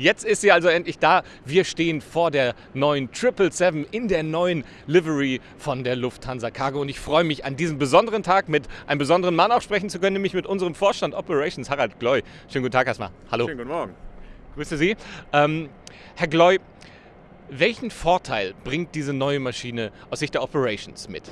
Jetzt ist sie also endlich da. Wir stehen vor der neuen 777 in der neuen Livery von der Lufthansa Cargo. Und ich freue mich, an diesem besonderen Tag mit einem besonderen Mann auch sprechen zu können, nämlich mit unserem Vorstand Operations, Harald Gloy. Schönen guten Tag erstmal. Hallo. Schönen guten Morgen. Grüße Sie. Ähm, Herr Gloy, welchen Vorteil bringt diese neue Maschine aus Sicht der Operations mit?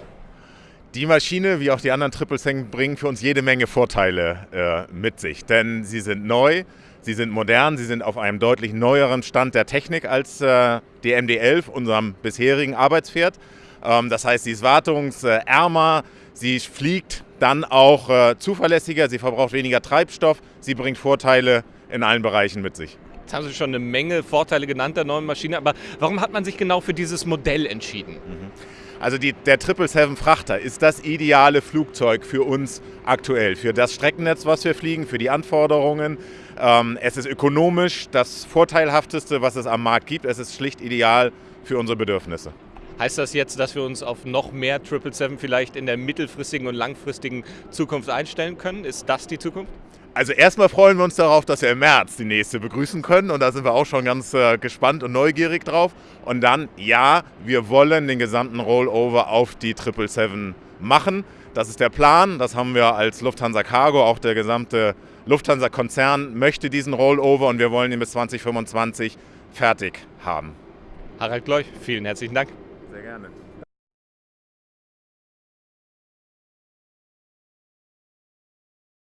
Die Maschine, wie auch die anderen Triple Seng, bringen für uns jede Menge Vorteile äh, mit sich. Denn sie sind neu, sie sind modern, sie sind auf einem deutlich neueren Stand der Technik als äh, die MD-11, unserem bisherigen Arbeitspferd. Ähm, das heißt, sie ist wartungsärmer, sie fliegt dann auch äh, zuverlässiger, sie verbraucht weniger Treibstoff, sie bringt Vorteile in allen Bereichen mit sich. Jetzt haben Sie schon eine Menge Vorteile genannt der neuen Maschine, aber warum hat man sich genau für dieses Modell entschieden? Mhm. Also die, der 777 Frachter ist das ideale Flugzeug für uns aktuell, für das Streckennetz, was wir fliegen, für die Anforderungen. Ähm, es ist ökonomisch das Vorteilhafteste, was es am Markt gibt. Es ist schlicht ideal für unsere Bedürfnisse. Heißt das jetzt, dass wir uns auf noch mehr 777 vielleicht in der mittelfristigen und langfristigen Zukunft einstellen können? Ist das die Zukunft? Also erstmal freuen wir uns darauf, dass wir im März die nächste begrüßen können und da sind wir auch schon ganz äh, gespannt und neugierig drauf. Und dann, ja, wir wollen den gesamten Rollover auf die 777 machen. Das ist der Plan, das haben wir als Lufthansa Cargo, auch der gesamte Lufthansa-Konzern möchte diesen Rollover und wir wollen ihn bis 2025 fertig haben. Harald Gleuch, vielen herzlichen Dank. Sehr gerne.